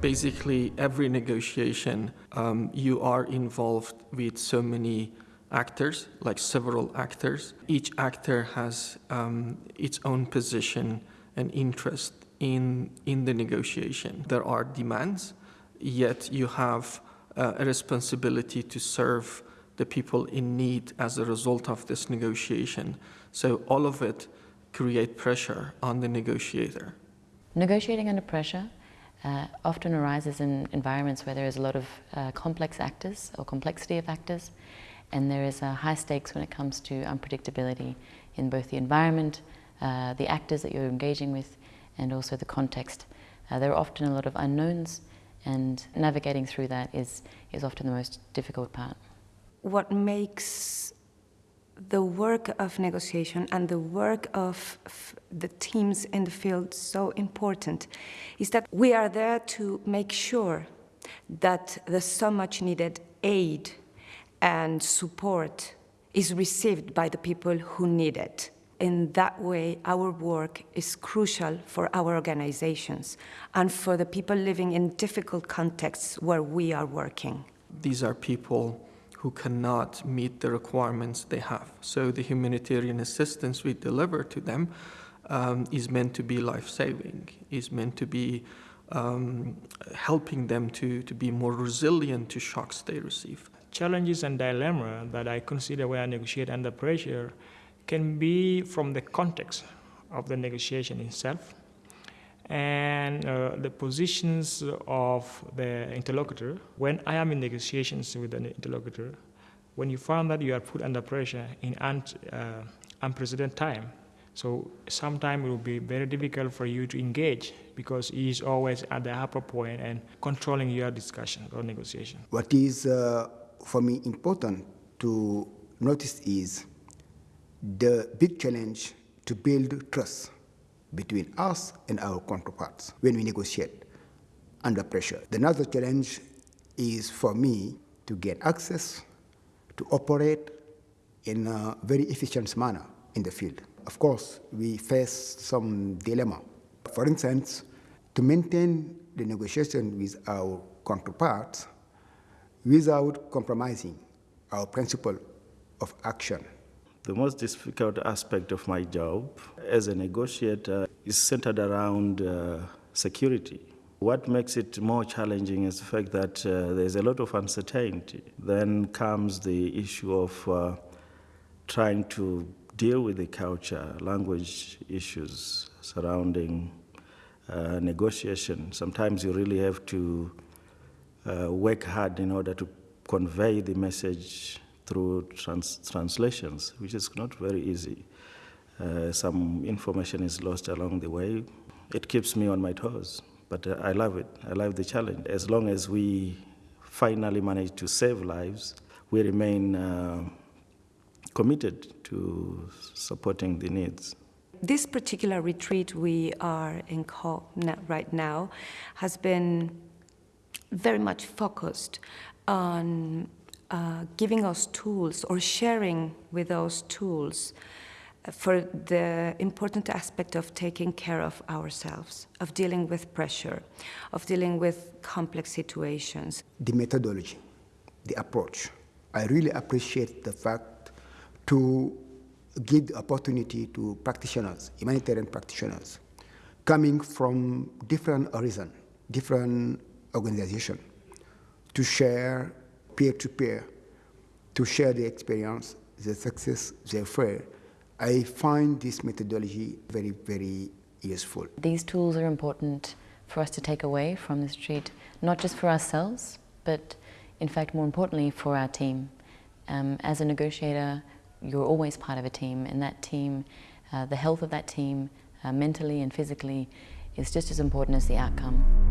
Basically, every negotiation, um, you are involved with so many actors, like several actors. Each actor has um, its own position and interest in, in the negotiation. There are demands, yet you have uh, a responsibility to serve the people in need as a result of this negotiation. So all of it create pressure on the negotiator. Negotiating under pressure uh, often arises in environments where there is a lot of uh, complex actors or complexity of actors and there is a high stakes when it comes to unpredictability in both the environment, uh, the actors that you're engaging with and also the context. Uh, there are often a lot of unknowns and navigating through that is, is often the most difficult part. What makes the work of negotiation and the work of the teams in the field so important is that we are there to make sure that the so much needed aid and support is received by the people who need it. In that way, our work is crucial for our organizations and for the people living in difficult contexts where we are working. These are people who cannot meet the requirements they have. So the humanitarian assistance we deliver to them um, is meant to be life-saving, is meant to be um, helping them to, to be more resilient to shocks they receive. Challenges and dilemma that I consider when I negotiate under pressure can be from the context of the negotiation itself and uh, the positions of the interlocutor. When I am in negotiations with an interlocutor, when you find that you are put under pressure in un uh, unprecedented time, so sometimes it will be very difficult for you to engage because he is always at the upper point and controlling your discussion or negotiation. What is, uh, for me, important to notice is the big challenge to build trust between us and our counterparts when we negotiate under pressure. The Another challenge is for me to get access to operate in a very efficient manner in the field. Of course, we face some dilemma. For instance, to maintain the negotiation with our counterparts without compromising our principle of action the most difficult aspect of my job as a negotiator is centered around uh, security. What makes it more challenging is the fact that uh, there's a lot of uncertainty. Then comes the issue of uh, trying to deal with the culture, language issues surrounding uh, negotiation. Sometimes you really have to uh, work hard in order to convey the message through trans translations, which is not very easy. Uh, some information is lost along the way. It keeps me on my toes, but uh, I love it. I love the challenge. As long as we finally manage to save lives, we remain uh, committed to supporting the needs. This particular retreat we are in right now has been very much focused on uh, giving us tools or sharing with us tools for the important aspect of taking care of ourselves, of dealing with pressure, of dealing with complex situations. The methodology, the approach. I really appreciate the fact to give the opportunity to practitioners, humanitarian practitioners, coming from different horizons, different organizations, to share peer-to-peer to share the experience, the success, the failure. I find this methodology very, very useful. These tools are important for us to take away from this retreat, not just for ourselves, but in fact, more importantly, for our team. Um, as a negotiator, you're always part of a team, and that team, uh, the health of that team, uh, mentally and physically, is just as important as the outcome.